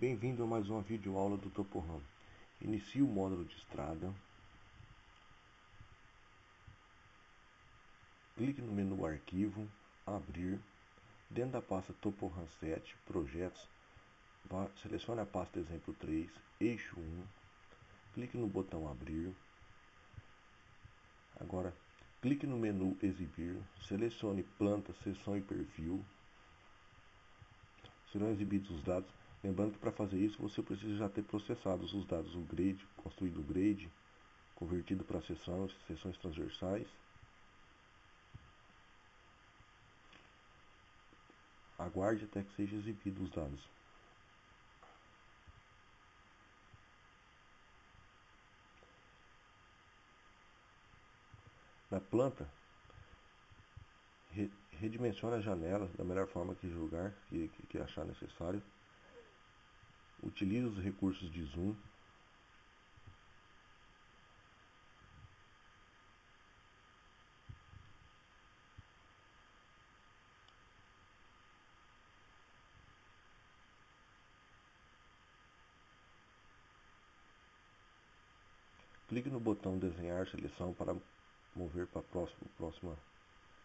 Bem-vindo a mais uma videoaula do Toporam. Inicie o módulo de estrada. Clique no menu Arquivo, Abrir. Dentro da pasta Toporam 7, Projetos, vá, selecione a pasta Exemplo 3, Eixo 1. Clique no botão Abrir. Agora, clique no menu Exibir, selecione Planta, Seção e Perfil. Serão exibidos os dados Lembrando que para fazer isso você precisa já ter processado os dados, o grade, construído o grade, convertido para seções, seções transversais. Aguarde até que seja exibido os dados. Na planta, redimensione a janela da melhor forma que julgar, que, que achar necessário. Utilize os recursos de zoom. Clique no botão desenhar seleção para mover para, próximo, próxima,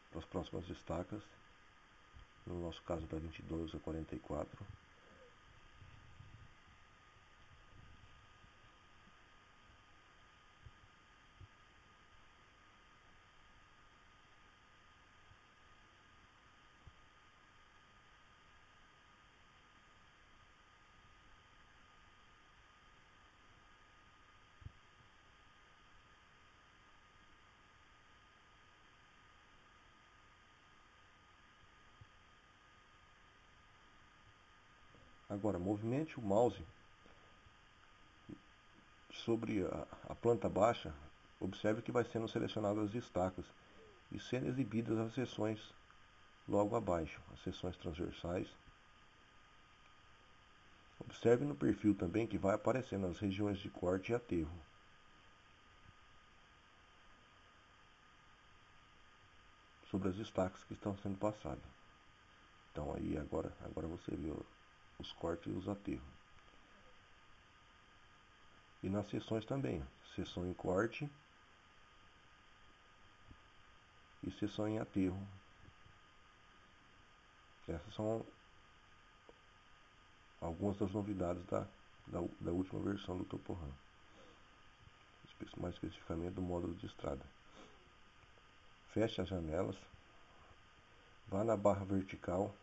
para as próximas estacas. No nosso caso da 22 a 44. Agora, movimente o mouse sobre a, a planta baixa, observe que vai sendo selecionadas as estacas e sendo exibidas as seções logo abaixo, as seções transversais. Observe no perfil também que vai aparecendo as regiões de corte e aterro. Sobre as estacas que estão sendo passadas. Então aí agora, agora você vê os cortes e os aterros. E nas seções também, seção em corte e seção em aterro. Essas são algumas das novidades da, da, da última versão do Toporam. Mais especificamente do módulo de estrada. Feche as janelas. Vá na barra vertical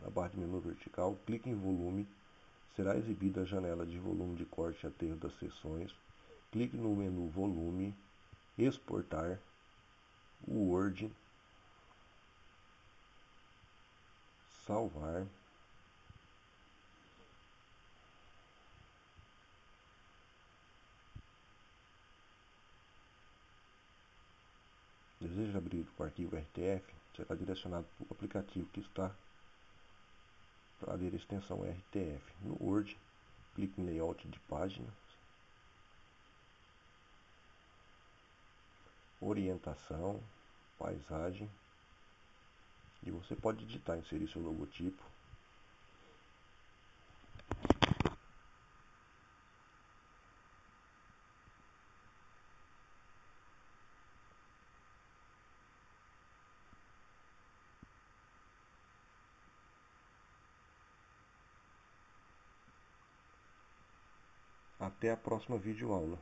na barra de menu vertical, clique em volume, será exibida a janela de volume de corte e aterro das seções. Clique no menu volume, exportar, Word, salvar. Deseja abrir o arquivo RTF? Será direcionado para o aplicativo que está para ler a extensão RTF. No Word, clique em Layout de páginas, Orientação, Paisagem, e você pode digitar, inserir seu logotipo, Até a próxima videoaula.